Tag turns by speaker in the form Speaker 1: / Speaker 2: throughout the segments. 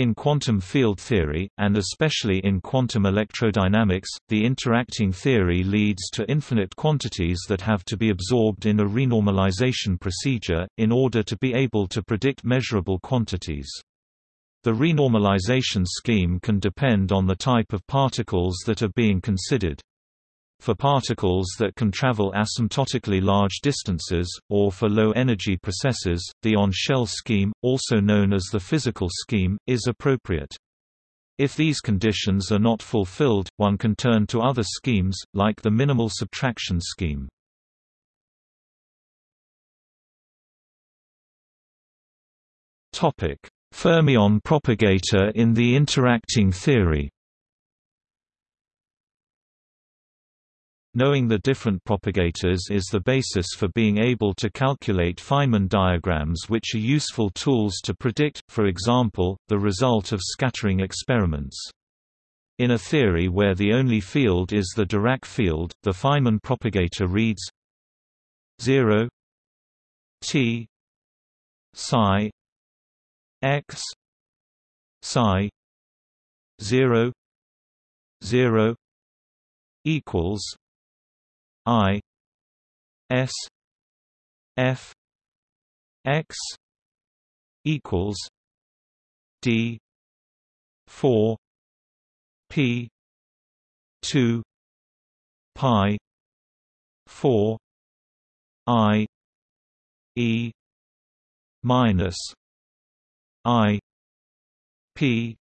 Speaker 1: In quantum field theory, and especially in quantum electrodynamics, the interacting theory leads to infinite quantities that have to be absorbed in a renormalization procedure, in order to be able to predict measurable quantities. The renormalization scheme can depend on the type of particles that are being considered. For particles that can travel asymptotically large distances, or for low-energy processes, the on-shell scheme, also known as the physical scheme, is appropriate. If these conditions are not fulfilled, one can turn to other schemes, like the minimal subtraction scheme. Fermion propagator in the interacting theory Knowing the different propagators is the basis for being able to calculate Feynman diagrams which are useful tools to predict, for example, the result of scattering experiments. In a theory where the only field is the Dirac field, the Feynman propagator reads 0 t psi x psi 0 0 equals I S F X equals D four P two Pi four I E minus I P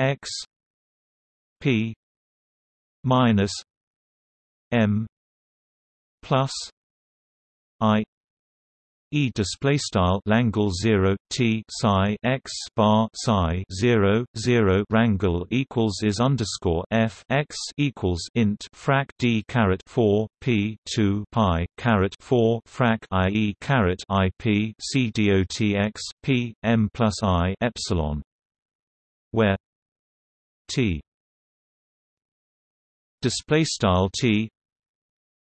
Speaker 1: X P minus M plus I E display style Langle 0 T psi x bar psi 0 0 rangle equals is underscore F x equals int frac D caret 4 P 2 pi caret 4 frac I E caret I P C dot x P M plus I epsilon where T display style T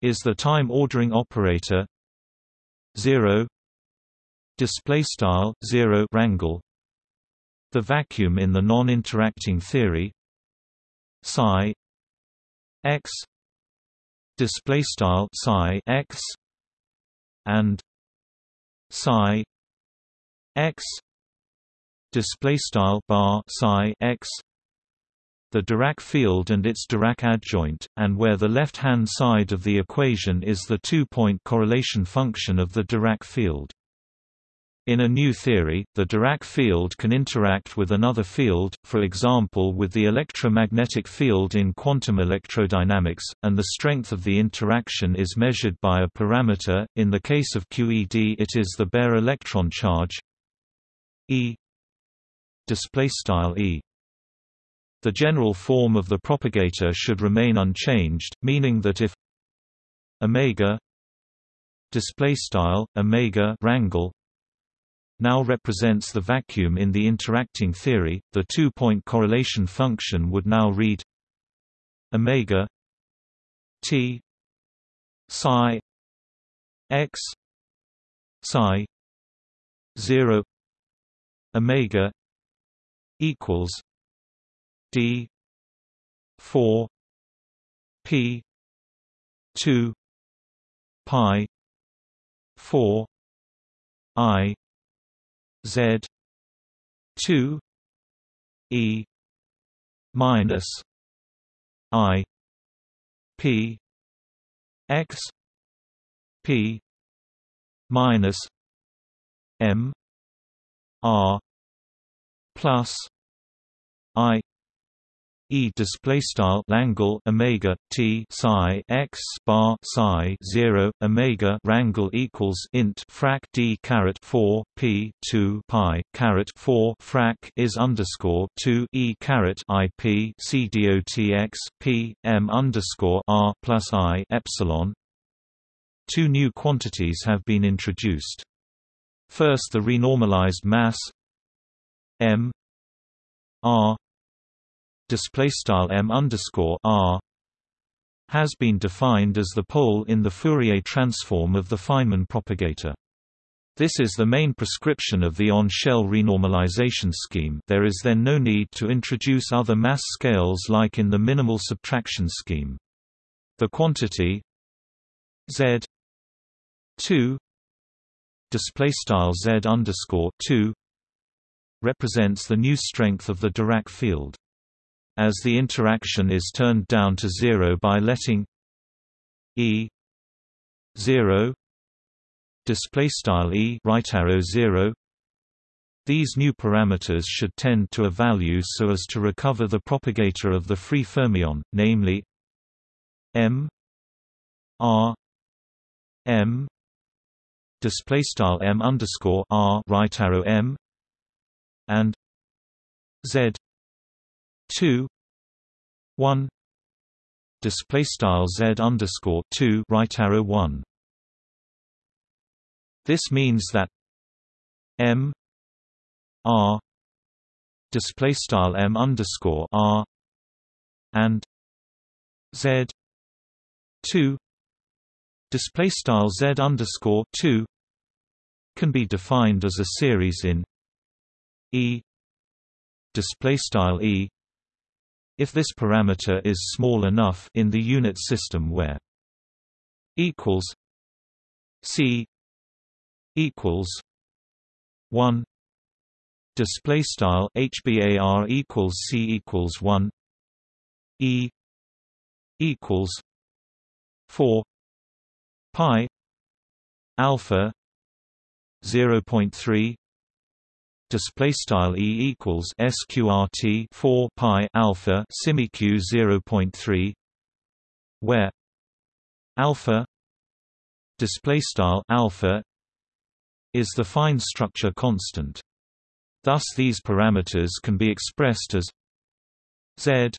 Speaker 1: is the time ordering operator. 0 display style 0 rangle the vacuum in the non-interacting theory. Psi. X. Display style psi x. And psi x. Display style bar psi x the Dirac field and its Dirac adjoint, and where the left-hand side of the equation is the two-point correlation function of the Dirac field. In a new theory, the Dirac field can interact with another field, for example with the electromagnetic field in quantum electrodynamics, and the strength of the interaction is measured by a parameter, in the case of QED it is the bare electron charge E E the general form of the propagator should remain unchanged, meaning that if omega display style omega rangle now represents the vacuum in the interacting theory, the two-point correlation function would now read omega t psi x psi 0 omega equals D four P two Pi four I Z two E minus I P X P minus M R plus I E display style Langle Omega T psi x bar psi zero Omega rangle equals int frac D caret four P two Pi caret four frac is underscore two E caret I P C dot x P M underscore R plus I epsilon Two new quantities have been introduced. First the renormalized mass M R display style m underscore r has been defined as the pole in the Fourier transform of the Feynman propagator. This is the main prescription of the on-shell renormalization scheme there is then no need to introduce other mass scales like in the minimal subtraction scheme. The quantity z 2 display style z underscore 2 represents the new strength of the Dirac field. As the interaction is turned down to zero by letting e 0 display style e right arrow 0 these new parameters should tend to a value so as to recover the propagator of the free fermion namely m r m display style m underscore r right arrow m and z 2 1 display style z underscore 2 right arrow 1 this means that M R display style M underscore R and Z two display style Z underscore two can be defined as a series in E display style E if this parameter is small enough in the unit system where equals C equals one display style HBAR equals C equals one E equals four pi alpha zero point three display style E equals sqrt 4 pi alpha simiq 0.3 where alpha display style alpha is the fine structure constant. Thus these parameters can be expressed as z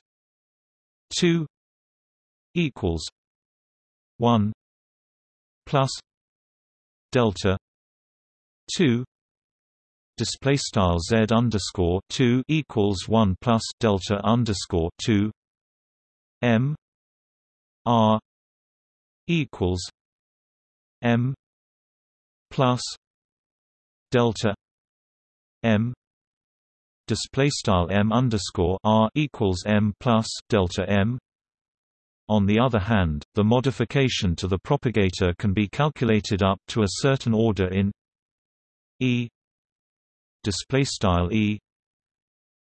Speaker 1: 2 equals 1 plus delta 2 display style z underscore 2 equals 1 plus delta underscore 2 m r equals m plus delta m display style m underscore r equals m plus delta m. On the other hand, the modification to the propagator can be calculated up to a certain order in e display style e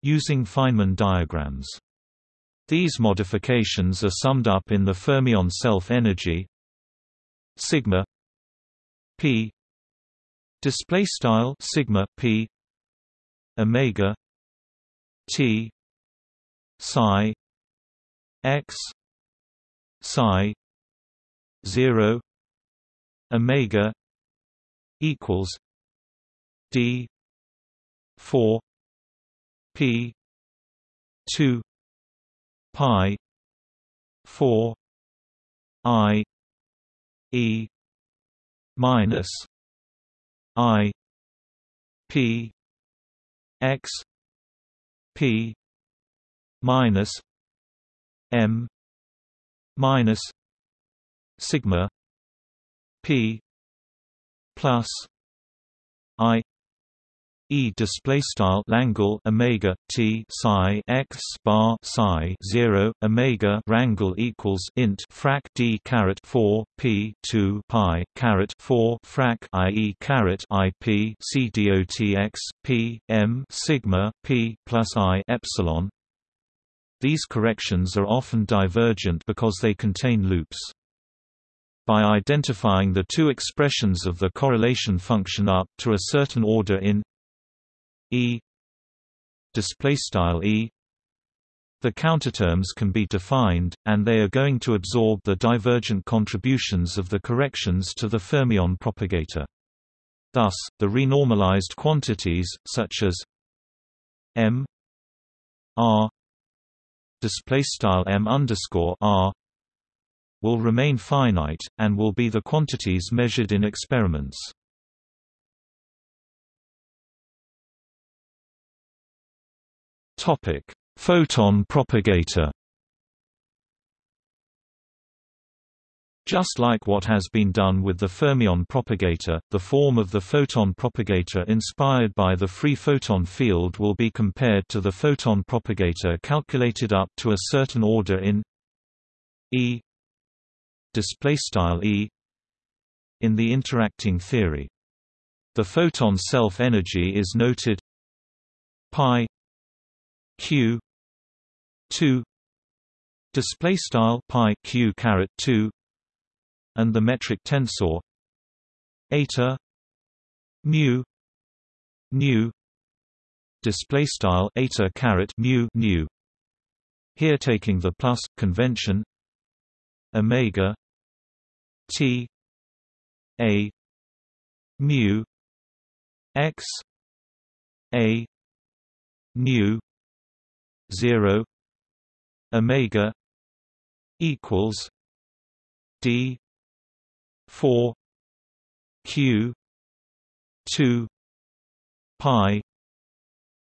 Speaker 1: using Feynman diagrams. These modifications are summed up in the fermion self-energy sigma p display style sigma p omega t psi x psi 0 omega equals d 4 p 2 pi 4 i e minus I P X P minus M minus sigma P plus I E display style Langle Omega T psi x bar psi zero Omega rangle equals int frac D caret four P two pi caret four frac I E caret I P C dot x P M sigma P plus I epsilon these corrections are often divergent because they contain loops. By identifying the two expressions of the correlation function up to a certain order in E display style E the counterterms can be defined, and they are going to absorb the divergent contributions of the corrections to the fermion propagator. Thus, the renormalized quantities, such as m r m underscore r will remain finite, and will be the quantities measured in experiments. Topic: Photon propagator. Just like what has been done with the fermion propagator, the form of the photon propagator inspired by the free photon field will be compared to the photon propagator calculated up to a certain order in E display style e in the interacting theory. The photon self-energy is noted pi q 2 display style pi q caret 2 and the metric tensor eta mu nu display style eta caret mu nu. Here taking the plus convention omega t a mu x a nu 0 omega equals d 4 q 2 pi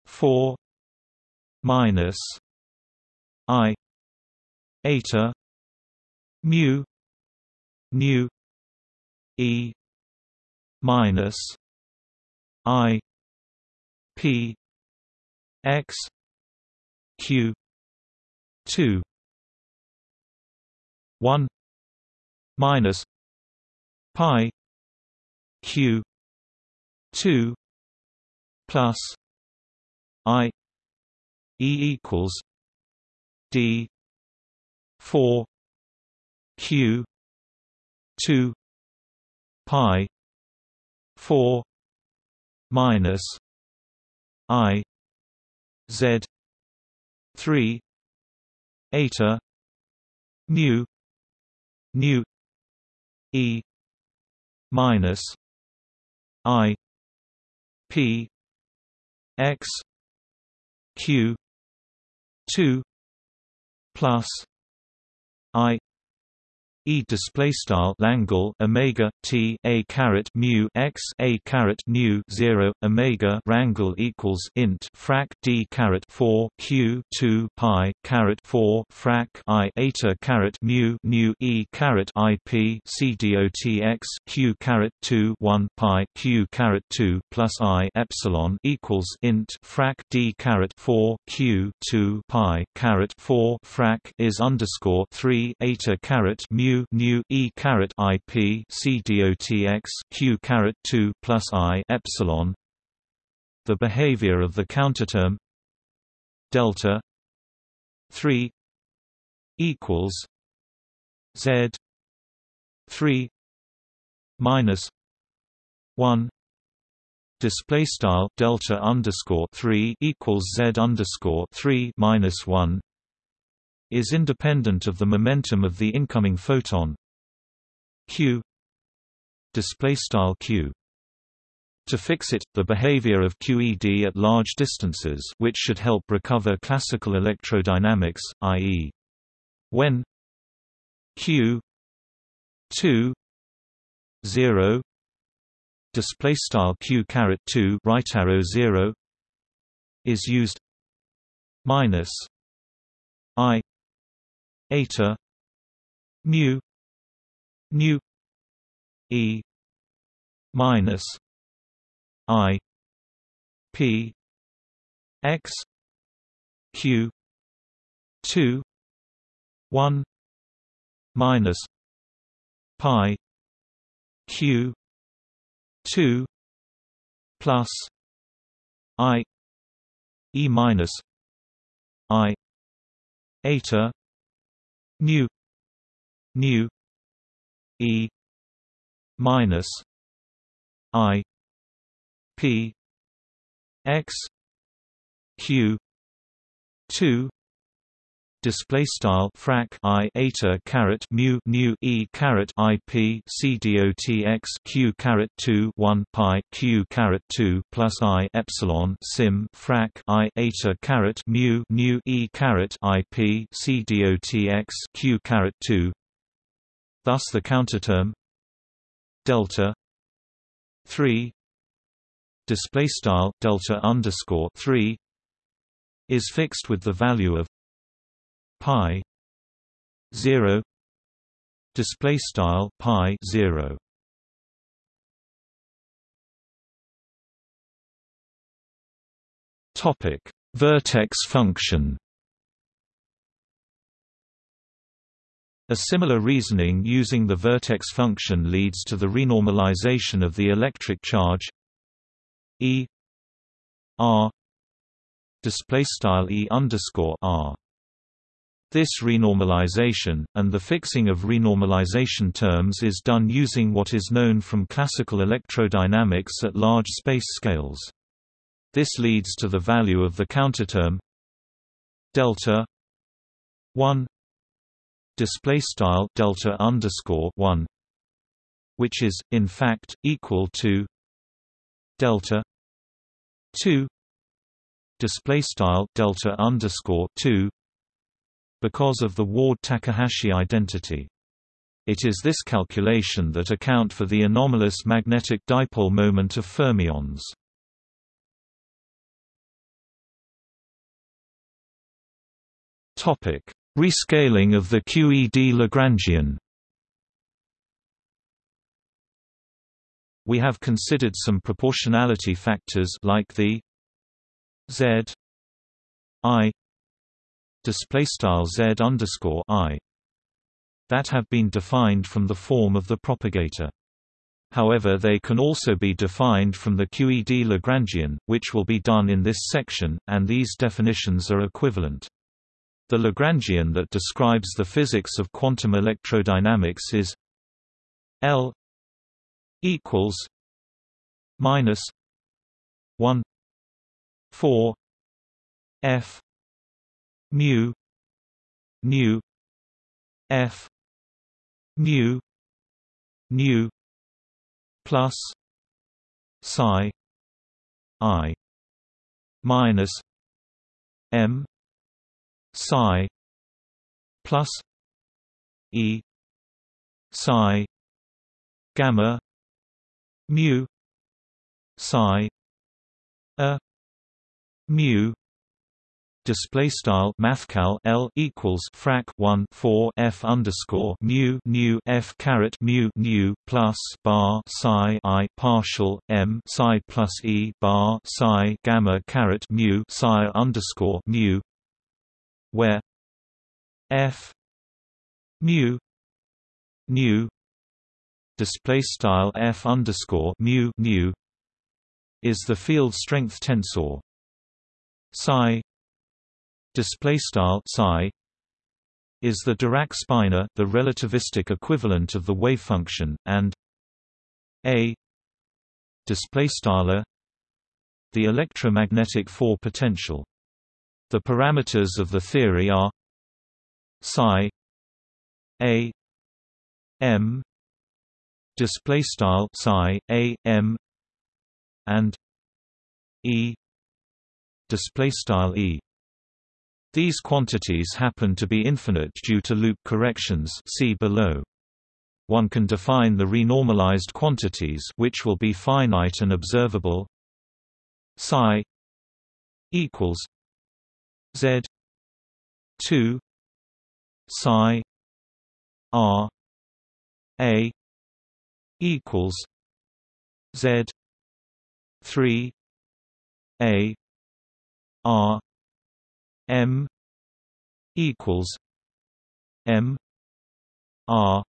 Speaker 1: 4 minus i eta mu nu e minus i p x q. 2 1 minus pi q 2 plus i e equals d 4 q 2 pi 4 minus i z 3 eta mu nu e minus i p x q 2 plus i E display style Langle Omega T a caret mu x a caret nu zero Omega rangle equals int frac D caret four Q two pi caret four frac I eta caret mu nu E caret I P C D O T X Q caret two one pi Q caret two plus I epsilon equals int frac D caret four Q two pi caret four frac is underscore three eta caret mu nu e caret i p c dotx q caret 2 plus i epsilon. The behavior of the counterterm. Delta. 3 equals. Z. 3 minus. 1 display style delta underscore 3 equals z underscore 3 minus 1 is independent of the momentum of the incoming photon. Q. Display style q. To fix it, the behavior of QED at large distances which should help recover classical electrodynamics, i.e. when q 2 0 display style q caret 2 right arrow 0 is used minus i eta mu nu e minus i p x q 2 1 minus pi q 2 plus i e minus i eta mu nu e minus i p x q 2 display style frac i eta caret mu nu e caret i p c dot x q caret 2 1 pi q caret 2 plus i epsilon sim frac i eta caret mu nu e caret i p c dot x q caret 2 thus the counterterm delta 3 display style delta underscore 3 is fixed with the value of pi 0 display style pi 0 topic vertex function A similar reasoning using the vertex function leads to the renormalization of the electric charge E R display style E underscore R. This renormalization, and the fixing of renormalization terms is done using what is known from classical electrodynamics at large space scales. This leads to the value of the counterterm delta 1 display style delta underscore 1 which is in fact equal to delta 2 display style delta underscore 2 because of the Ward-Takahashi identity. It is this calculation that account for the anomalous magnetic dipole moment of fermions. Topic. Rescaling of the QED Lagrangian. We have considered some proportionality factors like the z i display style z underscore i that have been defined from the form of the propagator. However they can also be defined from the QED Lagrangian, which will be done in this section, and these definitions are equivalent. The Lagrangian that describes the physics of quantum electrodynamics is L equals minus one four F mu nu F mu nu plus psi i minus m psi plus e psi gamma mu psi a mu display style mathcal L equals frac 1 4 F underscore mu nu F caret mu nu plus bar psi I partial M psi plus E bar psi gamma caret mu psi underscore mu where f mu nu display style f underscore mu nu is the field strength tensor psi display style psi is the Dirac spinor the relativistic equivalent of the wave function and a display style the electromagnetic four potential. The parameters of the theory are psi a m display style psi a m and e display style e these quantities happen to be infinite due to loop corrections see below. One can define the renormalized quantities which will be finite and observable. Psi equals Z two psi R A equals Z three A R M equals M R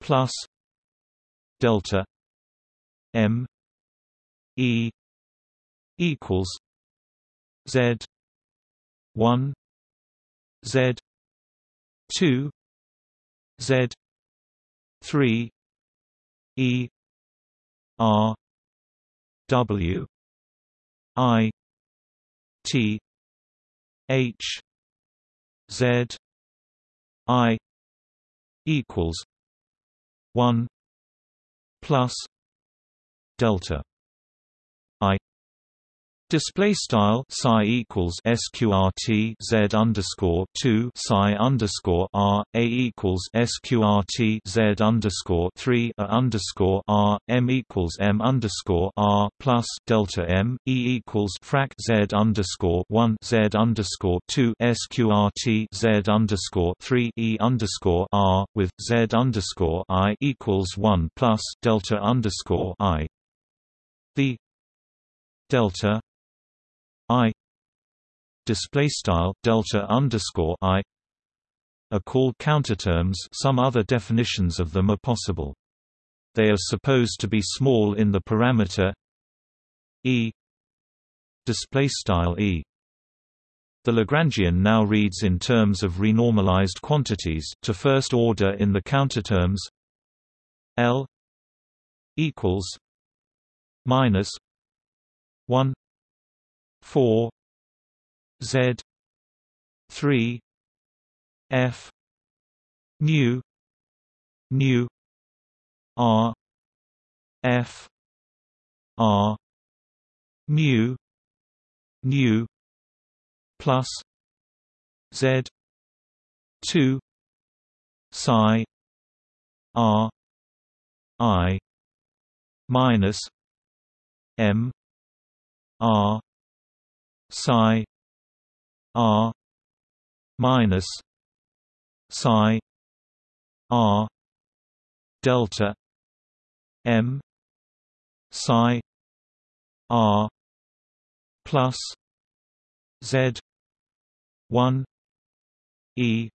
Speaker 1: plus delta M E equals Z one Z two Z three E R W I T H Z I equals one plus delta Display style psi equals sqrt z underscore two psi underscore r a equals sqrt z underscore three a underscore r m equals m underscore r plus delta m e equals frac z underscore one z underscore two sqrt z underscore three e underscore r with z underscore i equals one plus delta underscore i. The delta i display style delta underscore i are called counterterms some other definitions of them are possible. They are supposed to be small in the parameter e display style e. The Lagrangian now reads in terms of renormalized quantities to first order in the counterterms L equals minus 1 4 Z 3 F mu mu R F R mu mu plus Z two psi R I minus M R psi r minus psi r delta m psi r plus z 1 e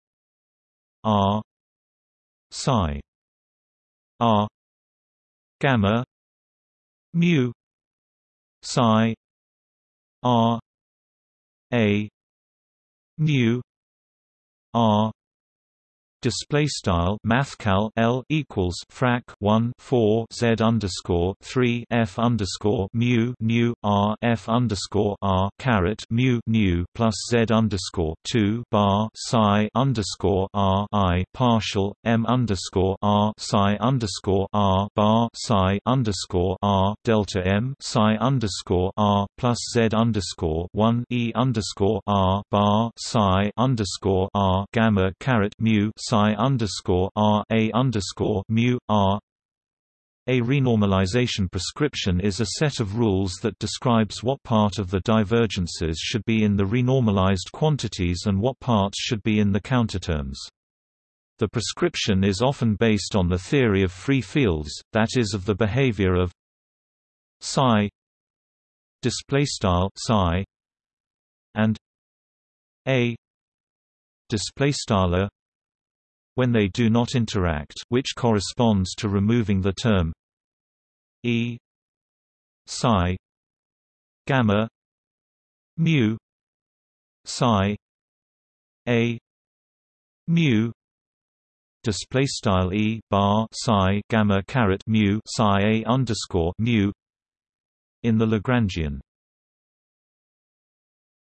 Speaker 1: r psi r gamma mu psi r a mu r display style mathcal L equals frac 1 4 Z underscore 3 F underscore mu nu R F underscore R caret mu nu plus Z underscore 2 bar psi underscore R I partial M underscore R psi underscore R bar psi underscore R delta M psi underscore R plus Z underscore 1 E underscore R bar psi underscore R gamma caret mu psi psi underscore r a underscore mu r. A renormalization prescription is a set of rules that describes what part of the divergences should be in the renormalized quantities and what parts should be in the counterterms. The prescription is often based on the theory of free fields, that is of the behavior of psi display style psi and a display style when they do not interact which corresponds to removing the term e psi gamma mu psi a mu display style e bar psi gamma caret mu psi a underscore mu in the Lagrangian